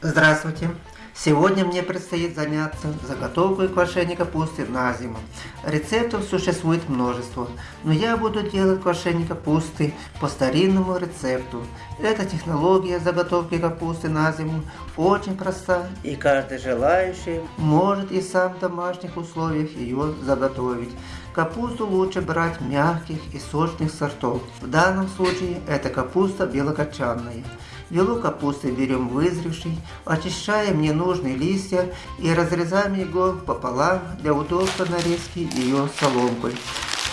Здравствуйте! Сегодня мне предстоит заняться заготовкой квашения капусты на зиму. Рецептов существует множество, но я буду делать квашение капусты по старинному рецепту. Эта технология заготовки капусты на зиму очень проста, и каждый желающий может и сам в домашних условиях ее заготовить. Капусту лучше брать мягких и сочных сортов. В данном случае это капуста белокочанная. Вилок капусты берем вызревший, очищаем ненужные листья и разрезаем его пополам для удобства нарезки ее соломкой.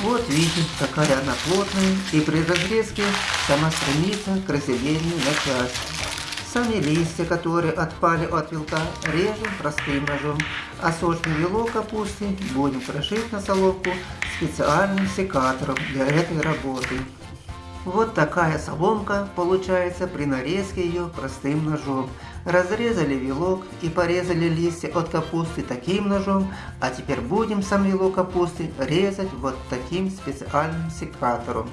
Вот видим, какая она плотная, и при разрезке сама стремится к разделению на части. Сами листья, которые отпали от вилка, режем простым ножом, а сочный вилок капусты будем крошить на соломку специальным секатором для этой работы. Вот такая соломка получается при нарезке ее простым ножом. Разрезали вилок и порезали листья от капусты таким ножом, а теперь будем сам вилок капусты резать вот таким специальным секатором.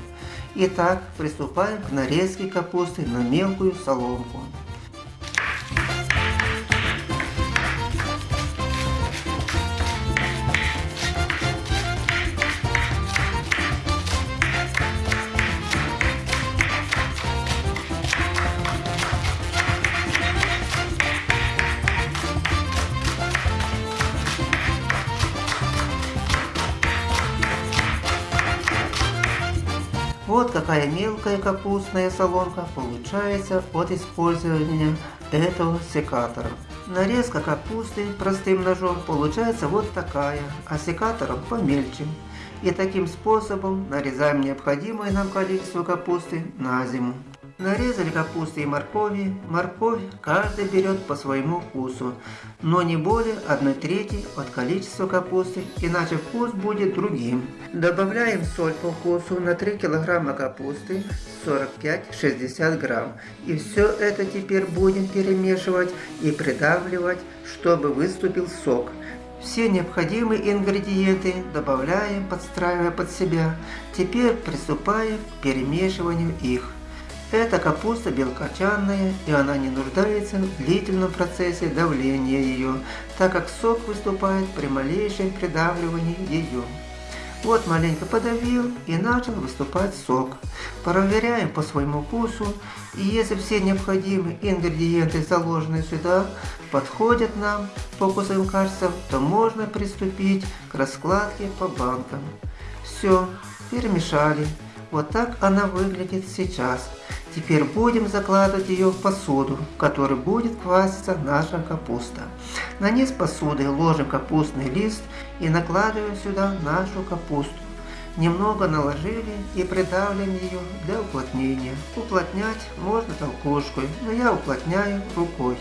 Итак, приступаем к нарезке капусты на мелкую соломку. Вот какая мелкая капустная соломка получается от использования этого секатора. Нарезка капусты простым ножом получается вот такая, а секатором помельче. И таким способом нарезаем необходимое нам количество капусты на зиму. Нарезали капусты и моркови. Морковь каждый берет по своему вкусу, но не более 1 трети от количества капусты, иначе вкус будет другим. Добавляем соль по вкусу на 3 килограмма капусты 45-60 грамм. И все это теперь будем перемешивать и придавливать, чтобы выступил сок. Все необходимые ингредиенты добавляем, подстраивая под себя. Теперь приступаем к перемешиванию их. Эта капуста белокочанная, и она не нуждается в длительном процессе давления ее, так как сок выступает при малейшем придавливании ее. Вот маленько подавил и начал выступать сок. Проверяем по своему вкусу, и если все необходимые ингредиенты, заложенные сюда, подходят нам по вкусовым качествам, то можно приступить к раскладке по банкам. Все, перемешали. Вот так она выглядит сейчас. Теперь будем закладывать ее в посуду, в которой будет кваситься наша капуста. На низ посуды ложим капустный лист и накладываем сюда нашу капусту. Немного наложили и придавливаем ее для уплотнения. Уплотнять можно толкушкой, но я уплотняю рукой.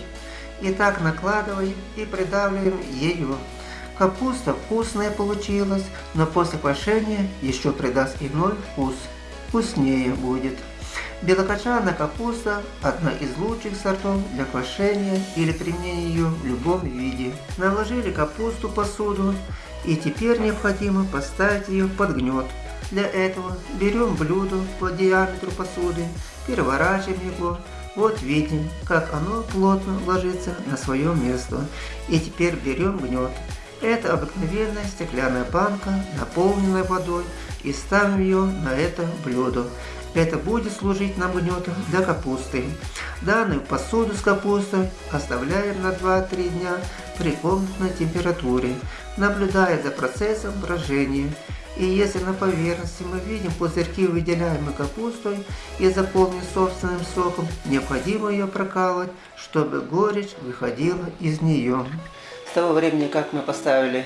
И так накладываем и придавливаем ее. Капуста вкусная получилась, но после квашения еще придаст иной вкус. Вкуснее будет. Белокочанная капуста – одна из лучших сортов для квашения или применения ее в любом виде. Наложили капусту в посуду и теперь необходимо поставить ее под гнет. Для этого берем блюдо по диаметру посуды, переворачиваем его. Вот видим, как оно плотно ложится на свое место. И теперь берем гнет. Это обыкновенная стеклянная банка, наполненная водой, и ставим ее на это блюдо. Это будет служить нам гнетом для капусты. Данную посуду с капустой оставляем на 2-3 дня при комнатной температуре, наблюдая за процессом брожения. И если на поверхности мы видим пузырьки, выделяемые капустой и заполненные собственным соком, необходимо ее прокалывать, чтобы горечь выходила из нее. С того времени, как мы поставили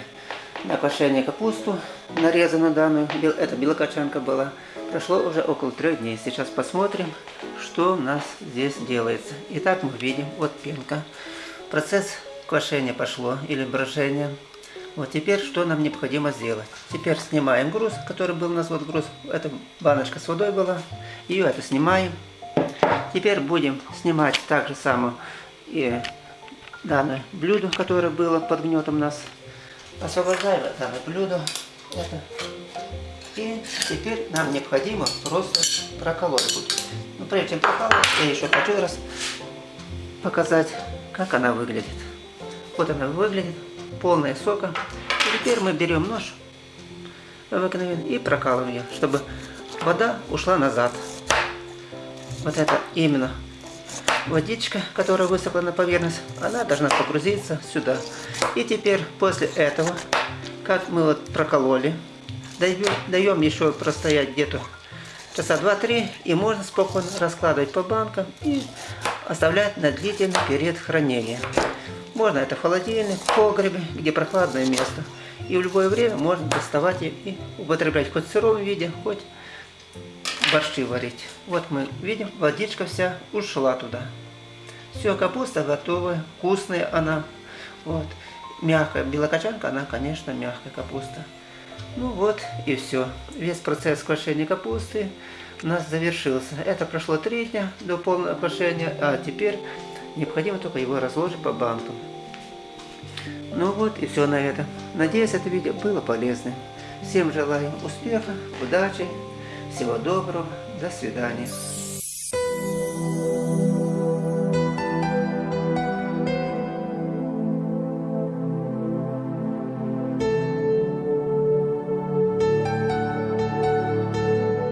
на квашение капусту, нарезанную данную, это белокочанка была, Прошло уже около трех дней. Сейчас посмотрим, что у нас здесь делается. Итак, мы видим, вот пенка. Процесс квашения пошло, или брожения. Вот теперь что нам необходимо сделать? Теперь снимаем груз, который был у нас, вот груз, это баночка с водой была. Ее это снимаем. Теперь будем снимать так же само и данное блюдо, которое было под гнетом у нас. Освобождаем данное блюдо. Это и теперь нам необходимо просто проколоть будет. Но прежде чем прокалывать, я еще хочу раз показать, как она выглядит. Вот она выглядит, полная сока. И теперь мы берем нож и прокалываем ее, чтобы вода ушла назад. Вот это именно водичка, которая высохла на поверхность, она должна погрузиться сюда. И теперь после этого, как мы вот прокололи, даем, даем еще простоять где-то часа 2-3, и можно спокойно раскладывать по банкам и оставлять на длительный период хранения. Можно это в холодильник, в погребе, где прохладное место. И в любое время можно доставать и употреблять хоть в сыром виде, хоть борщи варить. Вот мы видим, водичка вся ушла туда. Все, капуста готовая, вкусная она. Вот. Мягкая. Белокочанка, она, конечно, мягкая капуста. Ну вот и все. Весь процесс квашения капусты у нас завершился. Это прошло три дня до полного квашения, а теперь необходимо только его разложить по банкам. Ну вот и все на этом. Надеюсь, это видео было полезным. Всем желаю успеха, удачи, всего доброго, до свидания.